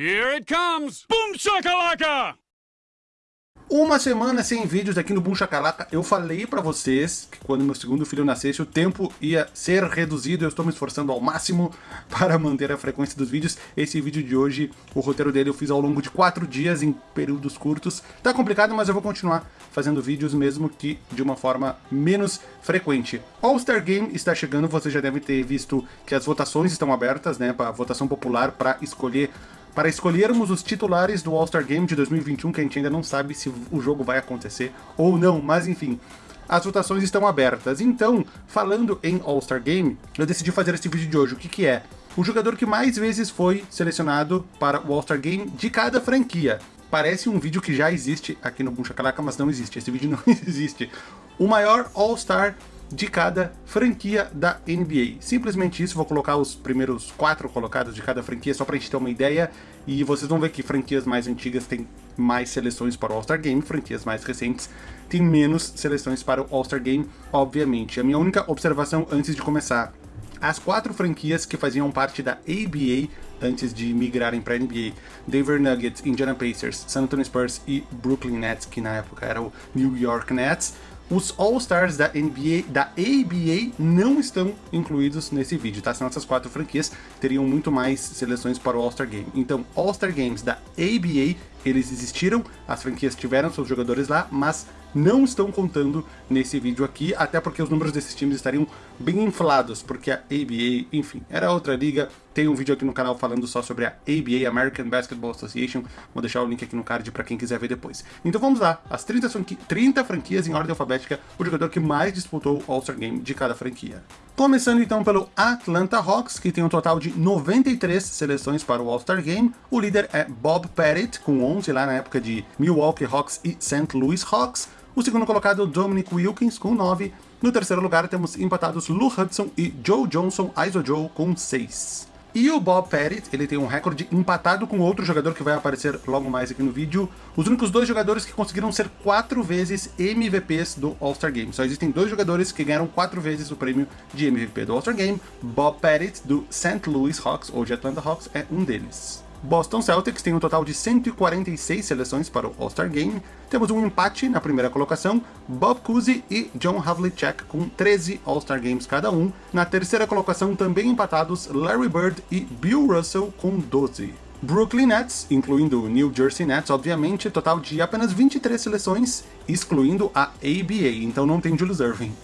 Here it comes! Boom shakalaka! Uma semana sem vídeos aqui no Boom Chacalaca, eu falei pra vocês que quando meu segundo filho nascesse o tempo ia ser reduzido, eu estou me esforçando ao máximo para manter a frequência dos vídeos. Esse vídeo de hoje, o roteiro dele eu fiz ao longo de quatro dias em períodos curtos. Tá complicado, mas eu vou continuar fazendo vídeos mesmo que de uma forma menos frequente. All-Star Game está chegando, você já deve ter visto que as votações estão abertas, né, para votação popular para escolher para escolhermos os titulares do All-Star Game de 2021, que a gente ainda não sabe se o jogo vai acontecer ou não, mas enfim, as votações estão abertas. Então, falando em All-Star Game, eu decidi fazer esse vídeo de hoje. O que que é? O jogador que mais vezes foi selecionado para o All-Star Game de cada franquia. Parece um vídeo que já existe aqui no Buncha Calaca, mas não existe. Esse vídeo não existe. O maior All-Star de cada franquia da NBA. Simplesmente isso, vou colocar os primeiros quatro colocados de cada franquia, só pra gente ter uma ideia, e vocês vão ver que franquias mais antigas têm mais seleções para o All-Star Game, franquias mais recentes têm menos seleções para o All-Star Game, obviamente. A minha única observação antes de começar, as quatro franquias que faziam parte da ABA antes de migrarem para a NBA, Denver Nuggets, Indiana Pacers, San Antonio Spurs e Brooklyn Nets, que na época era o New York Nets, os All-Stars da NBA, da ABA não estão incluídos nesse vídeo, tá? Senão essas quatro franquias teriam muito mais seleções para o All-Star Game. Então, All-Star Games da ABA, eles existiram, as franquias tiveram seus jogadores lá, mas não estão contando nesse vídeo aqui, até porque os números desses times estariam bem inflados, porque a ABA, enfim, era outra liga. Tem um vídeo aqui no canal falando só sobre a ABA, American Basketball Association. Vou deixar o link aqui no card para quem quiser ver depois. Então vamos lá, as 30, franqui 30 franquias em ordem alfabética, o jogador que mais disputou o All-Star Game de cada franquia. Começando então pelo Atlanta Hawks, que tem um total de 93 seleções para o All-Star Game. O líder é Bob Pettit, com 11 lá na época de Milwaukee Hawks e St. Louis Hawks. O segundo colocado, Dominic Wilkins, com 9. No terceiro lugar, temos empatados Lou Hudson e Joe Johnson, Iso Joe, com 6. E o Bob Pettit, ele tem um recorde empatado com outro jogador que vai aparecer logo mais aqui no vídeo. Os únicos dois jogadores que conseguiram ser quatro vezes MVPs do All-Star Game. Só existem dois jogadores que ganharam quatro vezes o prêmio de MVP do All-Star Game. Bob Pettit, do St. Louis Hawks, ou de Atlanta Hawks, é um deles. Boston Celtics tem um total de 146 seleções para o All-Star Game. Temos um empate na primeira colocação, Bob Cousy e John Havlicek com 13 All-Star Games cada um. Na terceira colocação também empatados Larry Bird e Bill Russell com 12. Brooklyn Nets, incluindo o New Jersey Nets, obviamente, total de apenas 23 seleções, excluindo a ABA, então não tem Julius Irving.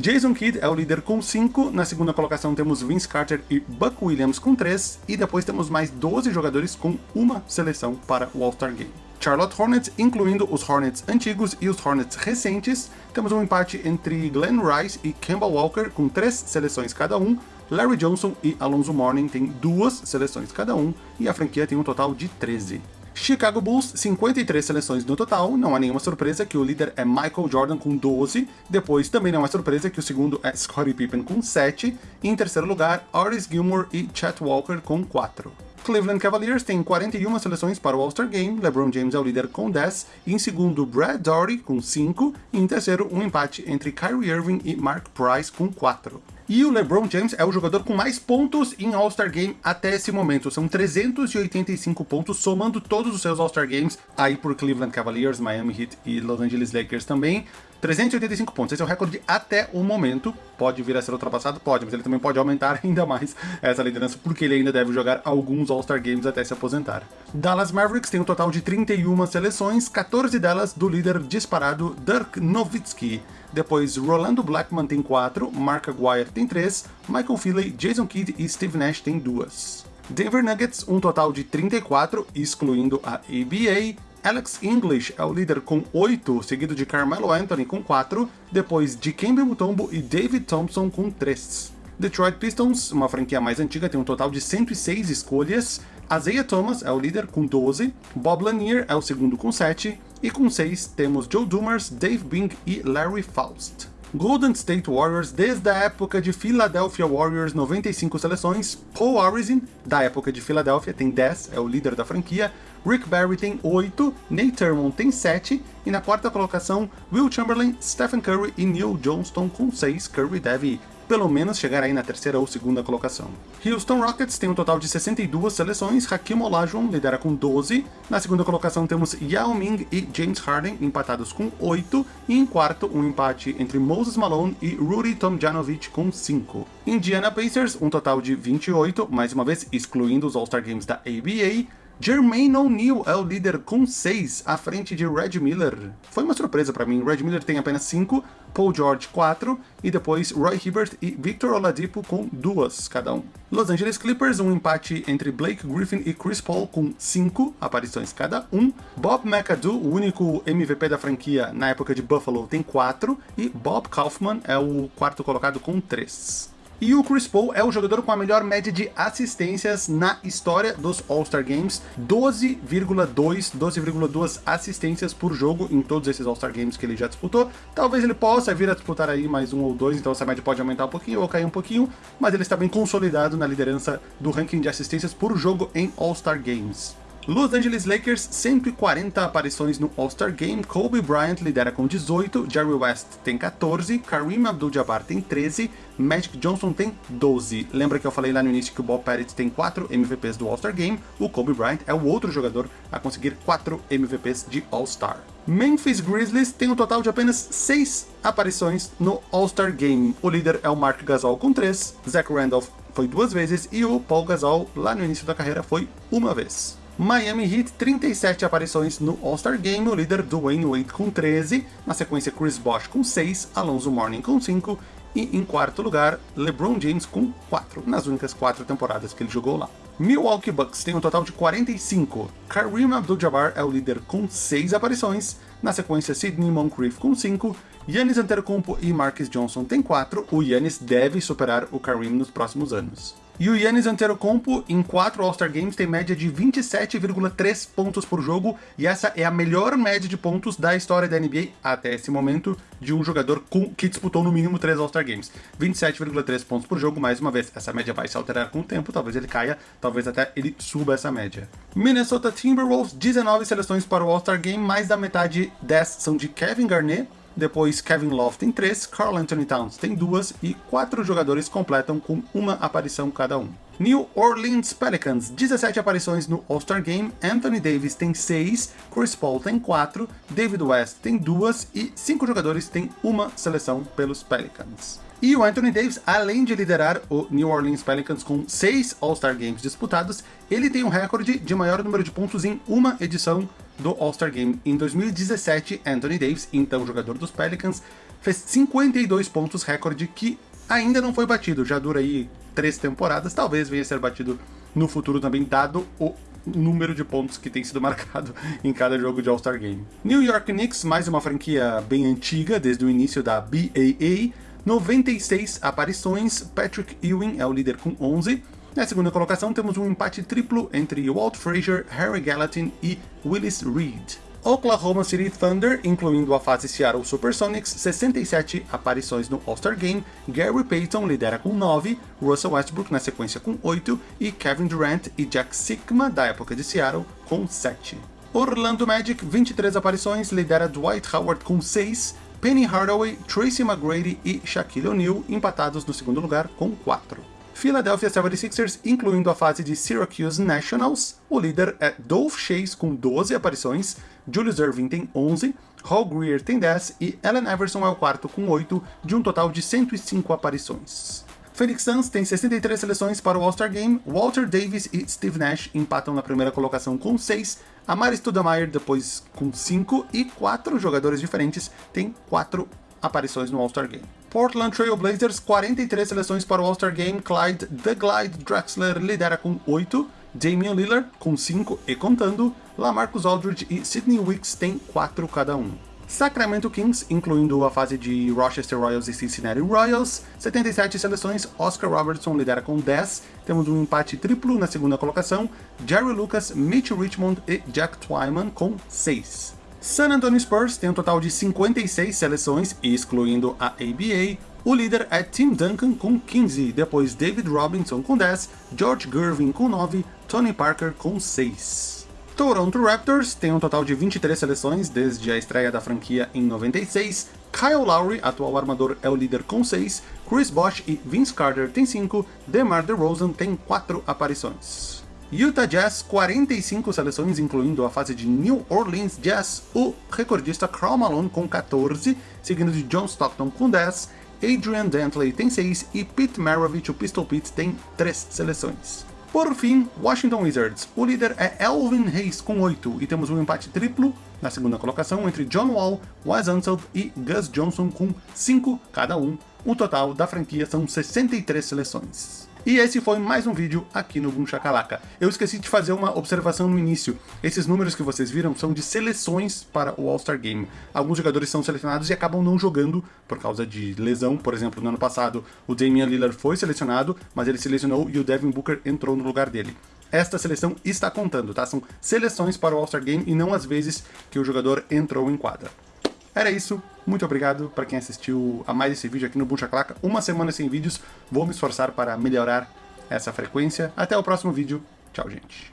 Jason Kidd é o líder com 5, na segunda colocação temos Vince Carter e Buck Williams com 3, e depois temos mais 12 jogadores com uma seleção para o All-Star Game. Charlotte Hornets, incluindo os Hornets antigos e os Hornets recentes, temos um empate entre Glenn Rice e Campbell Walker com 3 seleções cada um, Larry Johnson e Alonso Mourning têm duas seleções cada um, e a franquia tem um total de 13. Chicago Bulls, 53 seleções no total, não há nenhuma surpresa que o líder é Michael Jordan com 12, depois também não é surpresa que o segundo é Scottie Pippen com 7, e em terceiro lugar, Oris Gilmore e Chet Walker com 4. Cleveland Cavaliers tem 41 seleções para o All-Star Game, LeBron James é o líder com 10, em segundo Brad Daugherty com 5, e em terceiro um empate entre Kyrie Irving e Mark Price com 4. E o LeBron James é o jogador com mais pontos em All-Star Game até esse momento. São 385 pontos, somando todos os seus All-Star Games, aí por Cleveland Cavaliers, Miami Heat e Los Angeles Lakers também. 385 pontos, esse é o recorde até o momento. Pode vir a ser ultrapassado? Pode, mas ele também pode aumentar ainda mais essa liderança, porque ele ainda deve jogar alguns All-Star Games até se aposentar. Dallas Mavericks tem um total de 31 seleções, 14 delas do líder disparado Dirk Nowitzki. Depois, Rolando Blackman tem 4, Mark Aguirre tem 3, Michael Finley, Jason Kidd e Steve Nash tem 2. Denver Nuggets, um total de 34, excluindo a ABA, Alex English é o líder com 8, seguido de Carmelo Anthony com 4, depois de Kemba Mutombo e David Thompson com 3. Detroit Pistons, uma franquia mais antiga, tem um total de 106 escolhas. Isaiah Thomas é o líder com 12, Bob Lanier é o segundo com 7, e com 6 temos Joe Dumars, Dave Bing e Larry Faust. Golden State Warriors desde a época de Philadelphia Warriors, 95 seleções. Paul Arizin, da época de Philadelphia, tem 10, é o líder da franquia. Rick Barry tem 8, Nate Thurmond tem 7, e na quarta colocação, Will Chamberlain, Stephen Curry e Neil Johnston com 6. Curry deve pelo menos chegar aí na terceira ou segunda colocação. Houston Rockets tem um total de 62 seleções, Hakim Olajuwon lidera com 12, na segunda colocação temos Yao Ming e James Harden empatados com 8, e em quarto um empate entre Moses Malone e Rudy Tomjanovic com 5. Indiana Pacers, um total de 28, mais uma vez excluindo os All-Star Games da ABA, Jermaine O'Neal é o líder com 6, à frente de Red Miller. Foi uma surpresa para mim, Red Miller tem apenas 5, Paul George 4, e depois Roy Hibbert e Victor Oladipo com 2 cada um. Los Angeles Clippers, um empate entre Blake Griffin e Chris Paul com 5 aparições cada um. Bob McAdoo, o único MVP da franquia na época de Buffalo, tem 4, e Bob Kaufman é o quarto colocado com 3. E o Chris Paul é o jogador com a melhor média de assistências na história dos All-Star Games, 12,2 12,2 assistências por jogo em todos esses All-Star Games que ele já disputou. Talvez ele possa vir a disputar aí mais um ou dois, então essa média pode aumentar um pouquinho ou cair um pouquinho, mas ele está bem consolidado na liderança do ranking de assistências por jogo em All-Star Games. Los Angeles Lakers, 140 aparições no All-Star Game, Kobe Bryant lidera com 18, Jerry West tem 14, Kareem Abdul-Jabbar tem 13, Magic Johnson tem 12. Lembra que eu falei lá no início que o Bob Pettit tem 4 MVPs do All-Star Game, o Kobe Bryant é o outro jogador a conseguir 4 MVPs de All-Star. Memphis Grizzlies tem um total de apenas 6 aparições no All-Star Game. O líder é o Mark Gasol com 3, Zach Randolph foi duas vezes e o Paul Gasol lá no início da carreira foi uma vez. Miami Heat, 37 aparições no All-Star Game, o líder Dwayne Wade com 13, na sequência Chris Bosh com 6, Alonso Mourning com 5, e em quarto lugar, LeBron James com 4, nas únicas 4 temporadas que ele jogou lá. Milwaukee Bucks tem um total de 45, Kareem Abdul-Jabbar é o líder com 6 aparições, na sequência Sidney Moncrief com 5, Yannis Antetokounmpo e Marcus Johnson têm 4, o Yannis deve superar o Kareem nos próximos anos. E o Yannis Antetokounmpo, em 4 All-Star Games, tem média de 27,3 pontos por jogo, e essa é a melhor média de pontos da história da NBA até esse momento, de um jogador com, que disputou no mínimo 3 All-Star Games. 27,3 pontos por jogo, mais uma vez, essa média vai se alterar com o tempo, talvez ele caia, talvez até ele suba essa média. Minnesota Timberwolves, 19 seleções para o All-Star Game, mais da metade 10 são de Kevin Garnett, depois Kevin Love tem 3, Carl Anthony Towns tem 2 e 4 jogadores completam com uma aparição cada um. New Orleans Pelicans, 17 aparições no All-Star Game, Anthony Davis tem 6, Chris Paul tem 4, David West tem 2 e 5 jogadores têm uma seleção pelos Pelicans. E o Anthony Davis, além de liderar o New Orleans Pelicans com 6 All-Star Games disputados, ele tem um recorde de maior número de pontos em uma edição do All-Star Game. Em 2017, Anthony Davis, então jogador dos Pelicans, fez 52 pontos, recorde que ainda não foi batido, já dura aí três temporadas, talvez venha a ser batido no futuro também, dado o número de pontos que tem sido marcado em cada jogo de All-Star Game. New York Knicks, mais uma franquia bem antiga, desde o início da BAA, 96 aparições, Patrick Ewing é o líder com 11, na segunda colocação temos um empate triplo entre Walt Frazier, Harry Gallatin e Willis Reed. Oklahoma City Thunder, incluindo a fase Seattle Supersonics, 67 aparições no All-Star Game, Gary Payton lidera com 9, Russell Westbrook na sequência com 8 e Kevin Durant e Jack Sigma, da época de Seattle, com 7. Orlando Magic, 23 aparições, lidera Dwight Howard com 6, Penny Hardaway, Tracy McGrady e Shaquille O'Neal empatados no segundo lugar com 4. Philadelphia 76ers, incluindo a fase de Syracuse Nationals. O líder é Dolph Chase com 12 aparições, Julius Irving tem 11, Hall Greer tem 10 e Allen Iverson é o quarto com 8, de um total de 105 aparições. Phoenix Suns tem 63 seleções para o All-Star Game, Walter Davis e Steve Nash empatam na primeira colocação com 6, Amari Stoudemire depois com 5 e 4 jogadores diferentes têm 4 aparições no All-Star Game. Portland Trail Blazers, 43 seleções para o All-Star Game, Clyde The Glide Drexler lidera com 8, Damian Lillard com 5 e contando, Lamarcus Aldridge e Sidney Wicks têm 4 cada um. Sacramento Kings, incluindo a fase de Rochester Royals e Cincinnati Royals, 77 seleções, Oscar Robertson lidera com 10, temos um empate triplo na segunda colocação, Jerry Lucas, Mitch Richmond e Jack Twyman com 6. San Antonio Spurs tem um total de 56 seleções, excluindo a ABA. O líder é Tim Duncan com 15, depois David Robinson com 10, George Gervin com 9, Tony Parker com 6. Toronto Raptors tem um total de 23 seleções desde a estreia da franquia em 96. Kyle Lowry, atual armador, é o líder com 6. Chris Bosh e Vince Carter têm 5. DeMar DeRozan tem 4 aparições. Utah Jazz, 45 seleções, incluindo a fase de New Orleans Jazz, o recordista Karl Malone com 14, seguindo de John Stockton com 10, Adrian Dantley tem 6 e Pete Maravich, o Pistol Pete, tem 3 seleções. Por fim, Washington Wizards. O líder é Elvin Hayes com 8 e temos um empate triplo na segunda colocação entre John Wall, Wes Unseld e Gus Johnson com 5 cada um. O total da franquia são 63 seleções. E esse foi mais um vídeo aqui no Boom Shakalaka. Eu esqueci de fazer uma observação no início. Esses números que vocês viram são de seleções para o All-Star Game. Alguns jogadores são selecionados e acabam não jogando por causa de lesão. Por exemplo, no ano passado, o Damian Lillard foi selecionado, mas ele se lesionou e o Devin Booker entrou no lugar dele esta seleção está contando, tá? São seleções para o All-Star Game e não as vezes que o jogador entrou em quadra. Era isso, muito obrigado para quem assistiu a mais esse vídeo aqui no Buncha Claca. Uma semana sem vídeos, vou me esforçar para melhorar essa frequência. Até o próximo vídeo, tchau gente.